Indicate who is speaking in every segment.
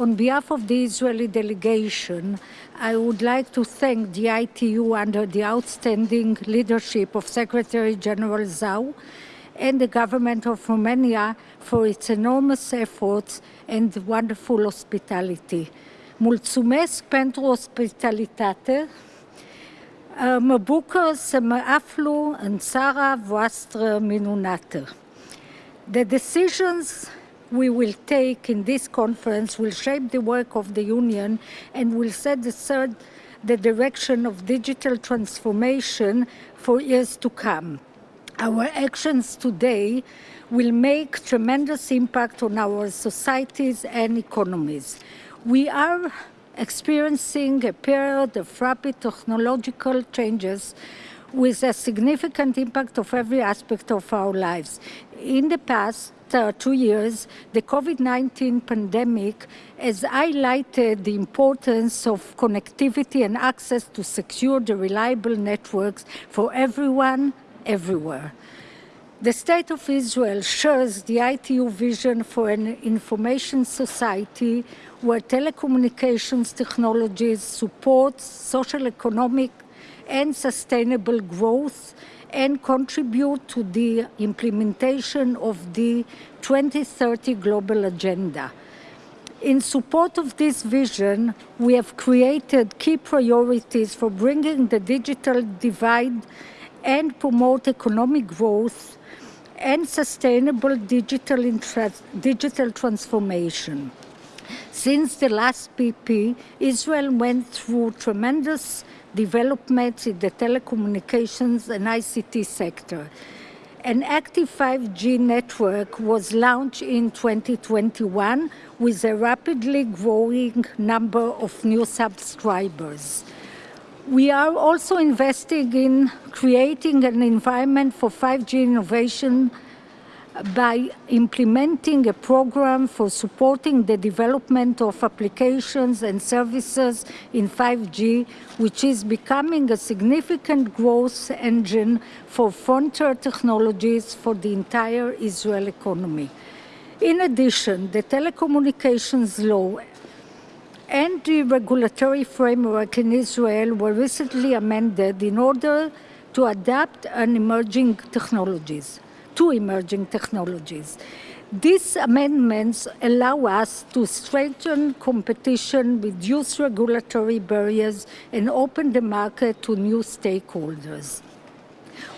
Speaker 1: On behalf of the Israeli delegation, I would like to thank the ITU under the outstanding leadership of Secretary General Zhao and the government of Romania for its enormous efforts and wonderful hospitality. Mulțumesc pentru ospitalitate. Mă bucur să mă aflu în țara voastră minunată. The decisions we will take in this conference will shape the work of the Union and will set the, third, the direction of digital transformation for years to come. Our actions today will make tremendous impact on our societies and economies. We are experiencing a period of rapid technological changes with a significant impact of every aspect of our lives. In the past uh, two years, the COVID-19 pandemic has highlighted the importance of connectivity and access to secure the reliable networks for everyone, everywhere. The State of Israel shares the ITU vision for an information society where telecommunications technologies support social, economic, and sustainable growth and contribute to the implementation of the 2030 global agenda. In support of this vision, we have created key priorities for bringing the digital divide and promote economic growth and sustainable digital, digital transformation. Since the last PP, Israel went through tremendous developments in the telecommunications and ICT sector. An active 5G network was launched in 2021 with a rapidly growing number of new subscribers. We are also investing in creating an environment for 5G innovation by implementing a program for supporting the development of applications and services in 5G, which is becoming a significant growth engine for frontier technologies for the entire Israel economy. In addition, the telecommunications law and the regulatory framework in Israel were recently amended in order to adapt an emerging technologies two emerging technologies. These amendments allow us to strengthen competition, reduce regulatory barriers, and open the market to new stakeholders.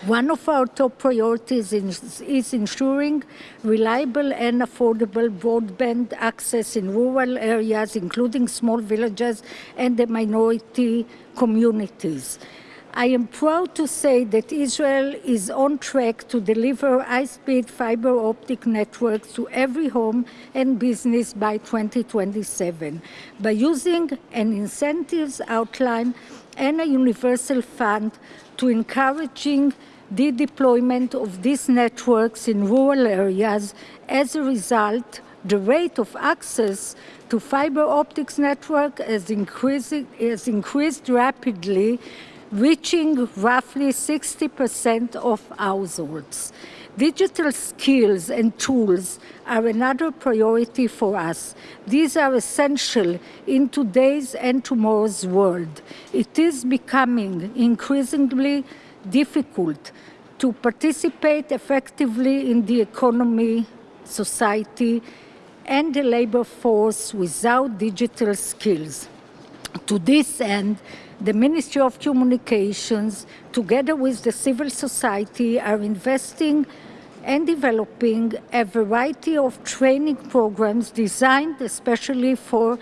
Speaker 1: One of our top priorities is, is, ensuring reliable and affordable broadband access in rural areas, including small villages and the minority communities. I am proud to say that Israel is on track to deliver high-speed fiber optic networks to every home and business by 2027 by using an incentives outline and a universal fund to encouraging the deployment of these networks in rural areas. As a result, the rate of access to fiber optics network has increased, has increased rapidly reaching roughly 60% of households. Digital skills and tools are another priority for us. These are essential in today's and tomorrow's world. It is becoming increasingly difficult to participate effectively in the economy, society, and the labor force without digital skills. To this end, the Ministry of Communications, together with the civil society, are investing and developing a variety of training programs designed especially for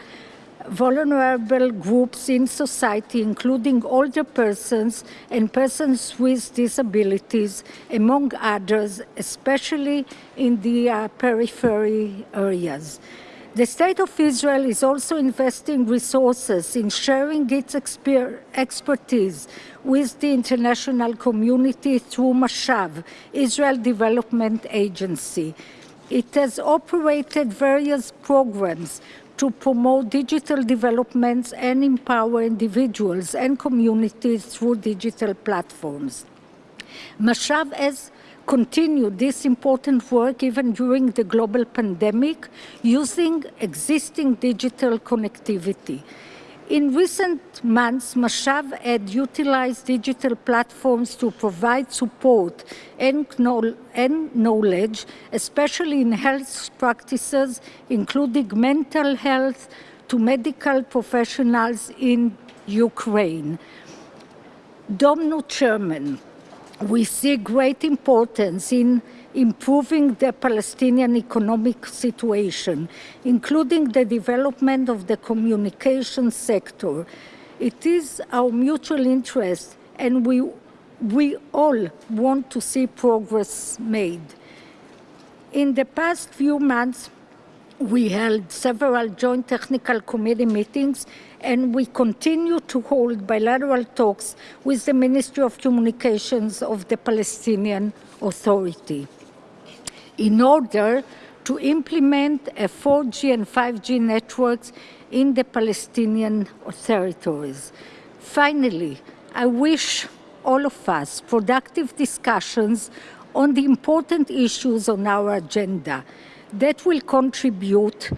Speaker 1: vulnerable groups in society, including older persons and persons with disabilities, among others, especially in the uh, periphery areas. The State of Israel is also investing resources in sharing its expertise with the international community through Mashav, Israel Development Agency. It has operated various programs to promote digital developments and empower individuals and communities through digital platforms. Mashav has continue this important work even during the global pandemic using existing digital connectivity. In recent months, Mashav had utilized digital platforms to provide support and, knowledge, especially in health practices, including mental health, to medical professionals in Ukraine. Domnul Chairman, we see great importance in improving the Palestinian economic situation, including the development of the communication sector. It is our mutual interest and we, we all want to see progress made. In the past few months, we held several joint technical committee meetings and we continue to hold bilateral talks with the Ministry of Communications of the Palestinian Authority in order to implement a 4G and 5G networks in the Palestinian territories. Finally, I wish all of us productive discussions on the important issues on our agenda that will contribute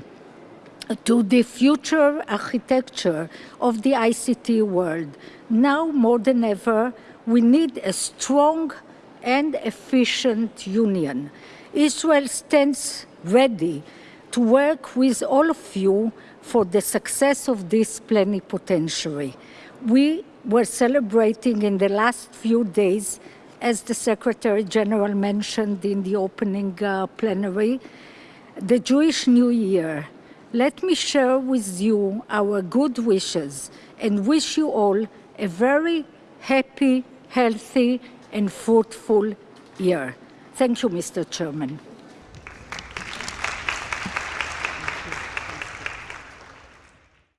Speaker 1: to the future architecture of the ICT world. Now more than ever, we need a strong and efficient union. Israel stands ready to work with all of you for the success of this plenipotentiary. We were celebrating in the last few days, as the Secretary General mentioned in the opening uh, plenary, the Jewish New Year. Let me share with you our good wishes and wish you all a very happy, healthy, and fruitful year. Thank you, Mr. Chairman.